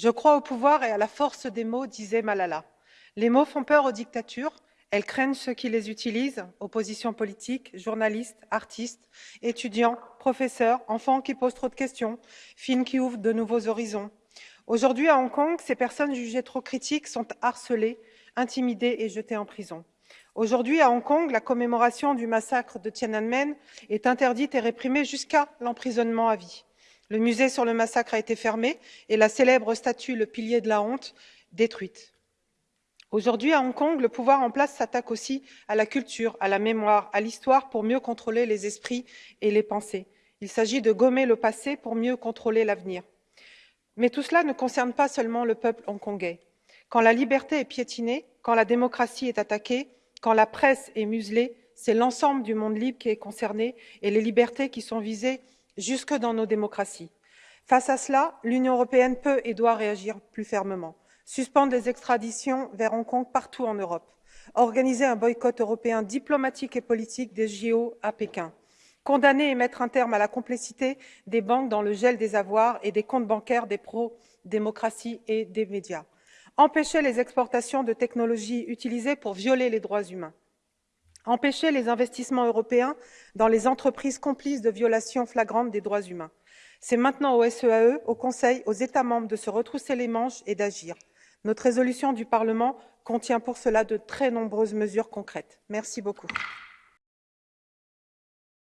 Je crois au pouvoir et à la force des mots, disait Malala. Les mots font peur aux dictatures, elles craignent ceux qui les utilisent, opposition politique, journalistes, artistes, étudiants, professeurs, enfants qui posent trop de questions, films qui ouvrent de nouveaux horizons. Aujourd'hui, à Hong Kong, ces personnes jugées trop critiques sont harcelées, intimidées et jetées en prison. Aujourd'hui, à Hong Kong, la commémoration du massacre de Tiananmen est interdite et réprimée jusqu'à l'emprisonnement à vie. Le musée sur le massacre a été fermé et la célèbre statue, le pilier de la honte, détruite. Aujourd'hui, à Hong Kong, le pouvoir en place s'attaque aussi à la culture, à la mémoire, à l'histoire pour mieux contrôler les esprits et les pensées. Il s'agit de gommer le passé pour mieux contrôler l'avenir. Mais tout cela ne concerne pas seulement le peuple hongkongais. Quand la liberté est piétinée, quand la démocratie est attaquée, quand la presse est muselée, c'est l'ensemble du monde libre qui est concerné et les libertés qui sont visées jusque dans nos démocraties. Face à cela, l'Union européenne peut et doit réagir plus fermement suspendre les extraditions vers Hong Kong partout en Europe, organiser un boycott européen diplomatique et politique des JO à Pékin, condamner et mettre un terme à la complicité des banques dans le gel des avoirs et des comptes bancaires des pro-démocratie et des médias, empêcher les exportations de technologies utilisées pour violer les droits humains, empêcher les investissements européens dans les entreprises complices de violations flagrantes des droits humains. C'est maintenant au SEAE, e, au Conseil, aux États membres de se retrousser les manches et d'agir. Notre résolution du Parlement contient pour cela de très nombreuses mesures concrètes. Merci beaucoup.